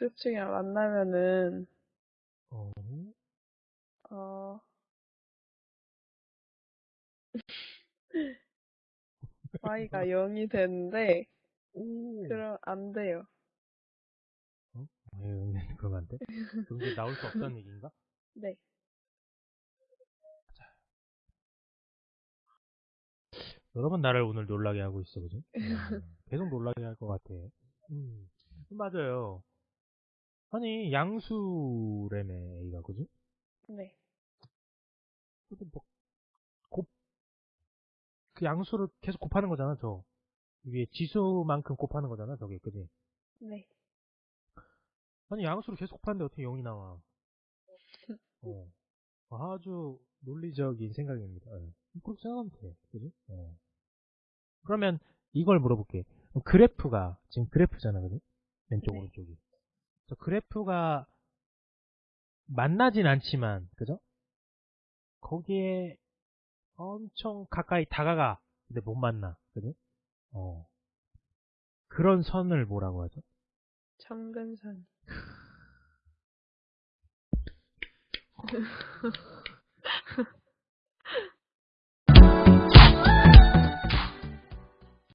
X축이랑 만나면은, 어, 어, Y가 0이 되는데, 오. 그럼 안 돼요. 에휴, 그러면 안 돼? 그럼 이제 나올 수 없다는 얘기인가? 네. 여러 번 나를 오늘 놀라게 하고 있어, 그지? 음, 계속 놀라게 할 것 같아. 음, 맞아요. 아니, 양수래매, A가, 그지? 네. 근데 뭐, 곱, 그 양수를 계속 곱하는 거잖아, 저. 위에 지수만큼 곱하는 거잖아, 저게, 그지? 네. 아니, 양수를 계속 곱하는데 어떻게 0이 나와? 어. 아주 논리적인 생각입니다. 예. 그렇게 생각하면 돼. 그지? 어. 그러면 이걸 물어볼게. 그래프가, 지금 그래프잖아, 그지? 왼쪽, 네. 오른쪽이. 저 그래프가 만나진 않지만, 그죠? 거기에 엄청 가까이 다가가. 근데 못 만나. 그지? 어. 그런 선을 뭐라고 하죠? 청근선.